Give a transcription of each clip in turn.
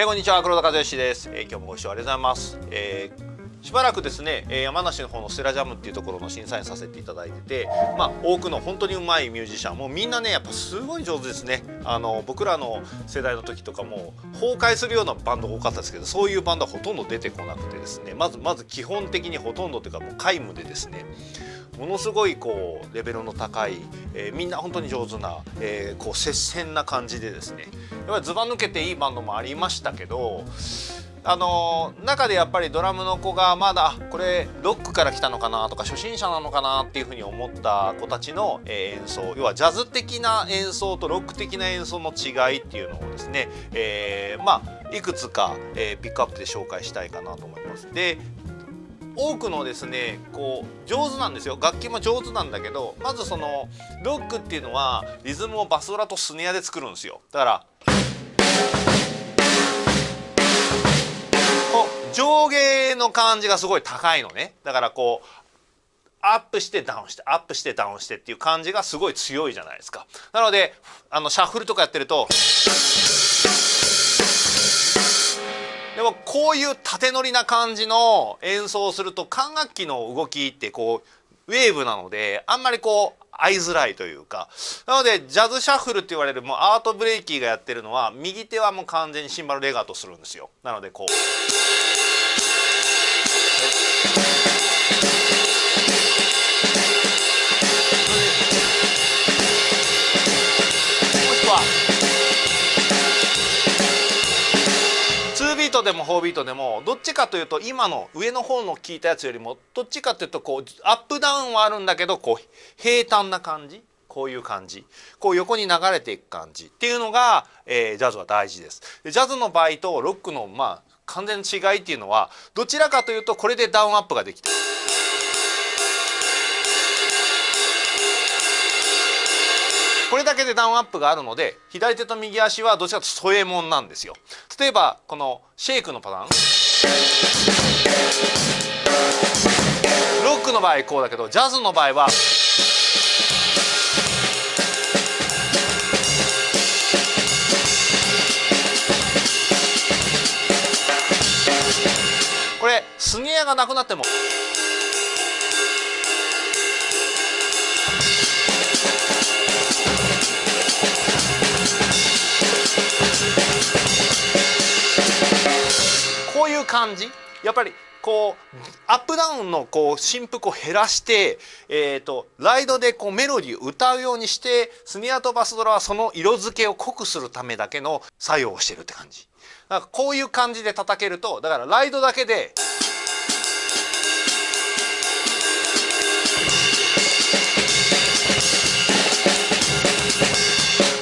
えー、こんにちは黒田和義です、えー、今日もご視聴ありがとうございます、えー、しばらくですね、え山梨の方のステラジャムっていうところの審査員させていただいててまあ多くの本当にうまいミュージシャンもうみんなねやっぱすごい上手ですね。あの僕らの世代の時とかも崩壊するようなバンドが多かったですけどそういうバンドはほとんど出てこなくてですね。まずまず基本的にほとんどというかもう皆無でですね。ものすごいこうレベルの高い、えー、みんな本当に上手な、えー、こう接戦な感じでですね。やっぱりずば抜けていいバンドもありましたけどあの中でやっぱりドラムの子がまだこれロックから来たのかなとか初心者なのかなっていうふうに思った子たちの、え演奏要はジャズ的な演奏とロック的な演奏の違いっていうのをですね、えー、まあいくつか、えー、ピックアップで紹介したいかなと思います。で多くのですねこう上手なんですよ楽器も上手なんだけどまずそのロックっていうのはリズムをバスドラとスネアで作るんですよだから上下の感じがすごい高いのね。だからこうアップしてダウンしてアップしてダウンしてっていう感じがすごい強いじゃないですか。なのであのシャッフルとかやってるとでもこういう縦乗りな感じの演奏をすると管楽器の動きってこうウェーブなのであんまりこう合いづらいというかなのでジャズシャッフルって言われるもうアートブレイキーがやってるのは右手はもう完全にシンバルレガートするんですよなのでこう。ートでも4ビートでもどっちかというと今の上の方の聞いたやつよりもどっちかというとこうアップダウンはあるんだけどこう平坦な感じこういう感じこう横に流れていく感じっていうのが、えー、ジャズは大事です。ジャズの場合とロックのまあ完全違いっていうのはどちらかというとこれでダウンアップができてる。れだけでダウンアップがあるので左手と右足はどちらかというと添えもんなんですよ。例えばこのシェイクのパターン。ロックの場合こうだけどジャズの場合はこれスネアがなくなっても感じ？やっぱりこうアップダウンのこう振幅を減らして、えーと、ライドでこうメロディーを歌うようにしてスネアとバスドラはその色付けを濃くするためだけの作用をしてるって感じだからこういう感じで叩けるとだからライドだけで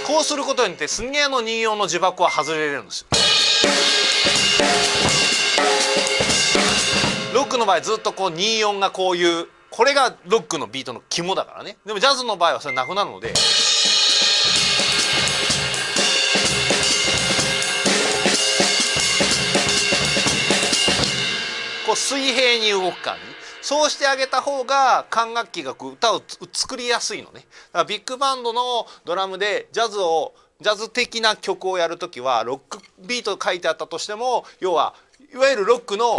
こうすることによってスネアの人形の呪縛は外れるんですよ。ックの場合ずっとこう24がこういうこれがロックのビートの肝だからね。でもジャズの場合はそれなくなるので。こう水平に動く感じ。そうしてあげた方が管楽器が歌を作りやすいのね。だからビッグバンドのドラムでジャズをジャズ的な曲をやる時はロックビート書いてあったとしても要はいわゆるロックの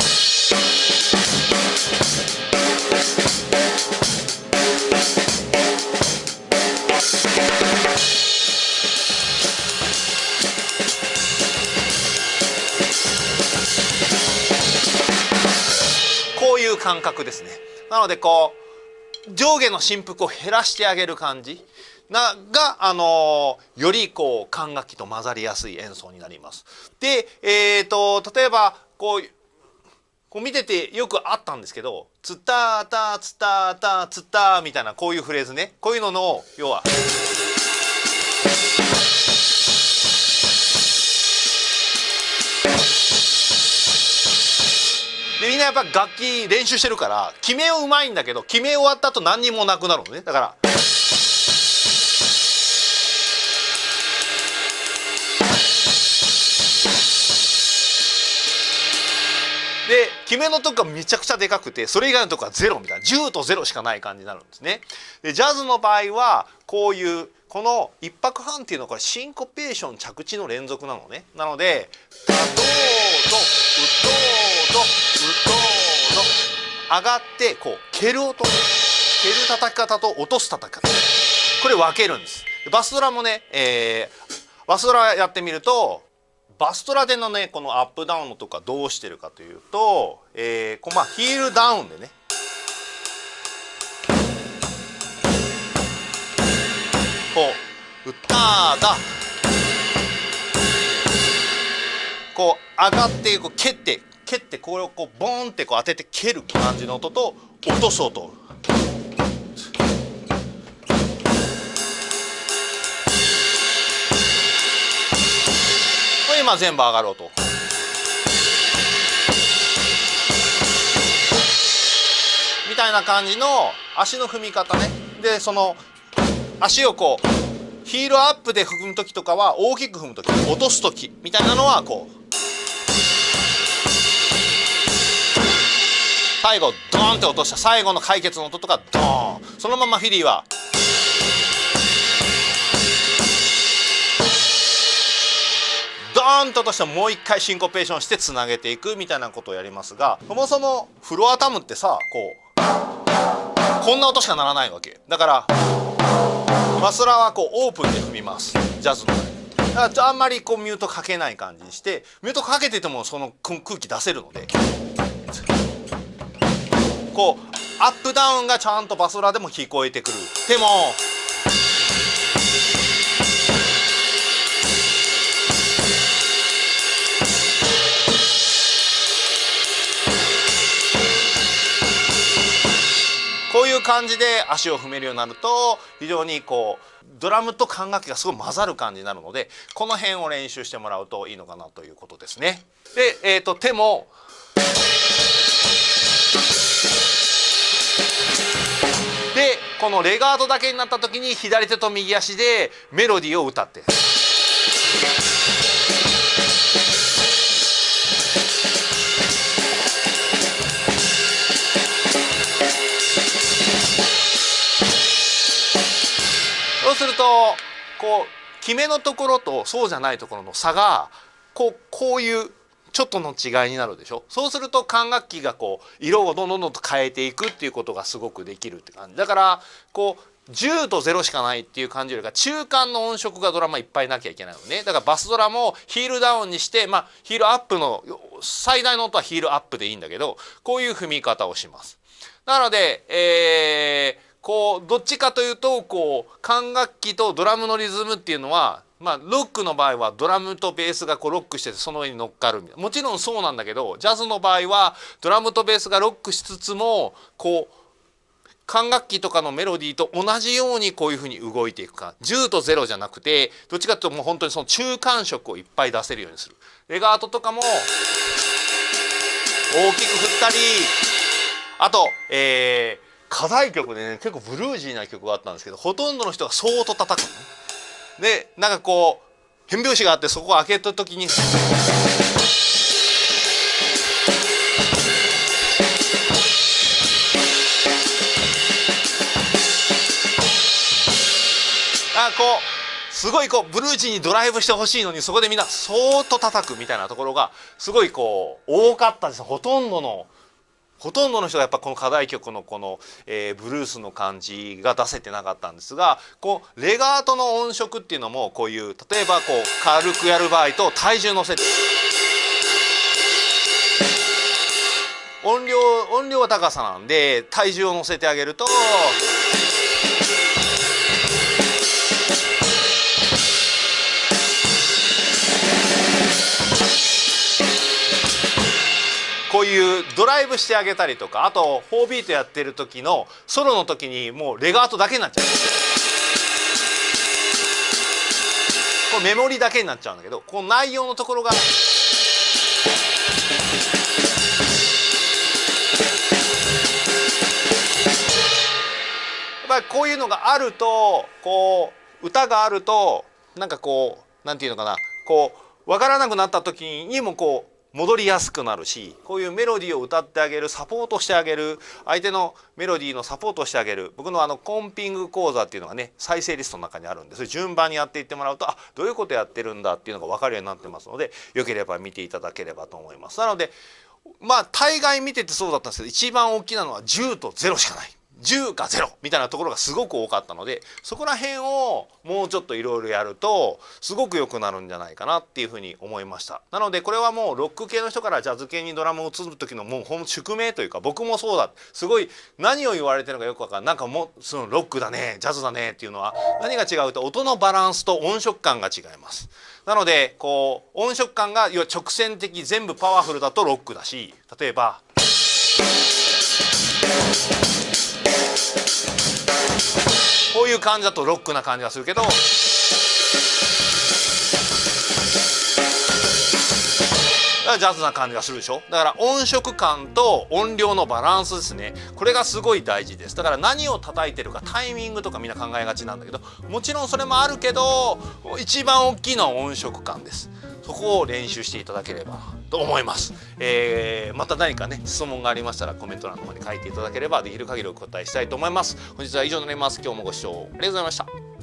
こういう感覚ですねなのでこう上下の振幅を減らしてあげる感じなが、あのよりこう管楽器と混ざりやすい演奏になります。で、えーと例えばこうこう見ててよくあったんですけど「つたたつたたつた」みたいなこういうフレーズねこういうのの要は。でみんなやっぱ楽器練習してるから決めをうまいんだけど決め終わった後何にもなくなるのねだから。決めのとこがめちゃくちゃでかくてそれ以外のとこはゼロみたいな10と0しかない感じになるんですね。でジャズの場合はこういうこの1拍半っていうのはこれシンコペーション着地の連続なのね。なので「たどーどうとうとうと上がってこう蹴る音蹴る叩き方と落とす叩き方これ分けるんです。バスドラもね、えー、バスドラやってみるとバストラでのねこのアップダウンのとかどうしてるかというと、えー、こうまあヒールダウンでね。こう歌だ。こう上がってこう蹴って蹴ってこれをこうボンってこう当てて蹴る感じの音と落とす音これ今全部上がる音みたいな感じの足の踏み方ね。でその足をこうヒールアップで踏む時とかは大きく踏む時落とす時みたいなのはこう最後ドーンって落とした最後の解決の音とかドーン。そのままフィリーはーンととしてもう一回シンコペーションしてつなげていくみたいなことをやりますがそもそもフロアタムってさこうこんな音しかならないわけ。だからマスラはこうオープンで踏みます。ジャズのだからあんまりこうミュートかけない感じにしてミュートかけててもその空気出せるので。こうアップダウンがちゃんとバスラでも聞こえてくる。でも感じで足を踏めるようになると非常にこうドラムと管楽器がすごい混ざる感じになるのでこの辺を練習してもらうといいのかなということですね。で、えーと、手もでこのレガートだけになった時に左手と右足でメロディーを歌って。するとこう決めのところとそうじゃないところの差がこうこういうちょっとの違いになるでしょ？そうすると管楽器がこう色をどんどんどんと変えていくっていうことがすごくできるって感じ。だからこう10と0しかないっていう感じよりか中間の音色がドラマいっぱいなきゃいけないのね。だからバスドラもヒールダウンにしてまあヒールアップの最大の音はヒールアップでいいんだけどこういう踏み方をします。なので、えーこうどっちかというとこう管楽器とドラムのリズムっていうのはまあロックの場合はドラムとベースがこうロックしててその上に乗っかるもちろんそうなんだけどジャズの場合はドラムとベースがロックしつつもこう管楽器とかのメロディーと同じようにこういうふうに動いていくか。10と0じゃなくてどっちかというともう本当にその中間色をいっぱい出せるようにする。レガートとかも大きく振ったりあとえー課題曲でね結構ブルージーな曲があったんですけどほとんどの人がそーっと叩く。でなんかこう変拍子があってそこを開けた時に。あこうすごいこうブルージーにドライブしてほしいのにそこでみんなそーっと叩くみたいなところがすごいこう多かったですほとんどのほとんどの人がやっぱこの課題曲のこの、えー、ブルースの感じが出せてなかったんですがこうレガートの音色っていうのもこういう例えばこう軽くやる場合と体重乗せて音量音量は高さなんで体重を乗せてあげると。いうドライブしてあげたりとかあと4ビートやってる時のソロの時にもうレガートだけになっちゃう。これメモリだけになっちゃうんだけどこの内容のところがやっぱりこういうのがあるとこう歌があるとなんかこうなんていうのかなこう分からなくなった時にもこう戻りやすくなるしこういうメロディーを歌ってあげるサポートしてあげる相手のメロディーのサポートしてあげる僕のあのコンピング講座っていうのがね再生リストの中にあるんでそれ順番にやっていってもらうとあどういうことやってるんだっていうのが分かるようになってますのでよければ見ていただければと思います。なのでまあ大概見ててそうだったんですけど一番大きなのは10と0しかない。10か0みたいなところがすごく多かったのでそこら辺をもうちょっといろいろやるとすごく良くなるんじゃないかなっていうふうに思いました。なのでこれはもうロック系の人からジャズ系にドラムを移る時のもうほん宿命というか僕もそうだ。すごい何を言われてるのかよくわかんない。なんかもそのロックだねジャズだねっていうのは何が違うと音のバランスと音色感が違います。なのでこう音色感が直線的全部パワフルだとロックだし例えば。こういう感じだとロックな感じがするけど。ジャズな感じがするでしょ？だから音色感と音量のバランスですね。これがすごい大事です。だから何を叩いてるかタイミングとかみんな考えがちなんだけどもちろんそれもあるけど一番大きいのは音色感です。そこを練習していただければと思います、えー、また何かね質問がありましたらコメント欄の方に書いていただければできる限りお答えしたいと思います。本日は以上になります。今日もご視聴ありがとうございました。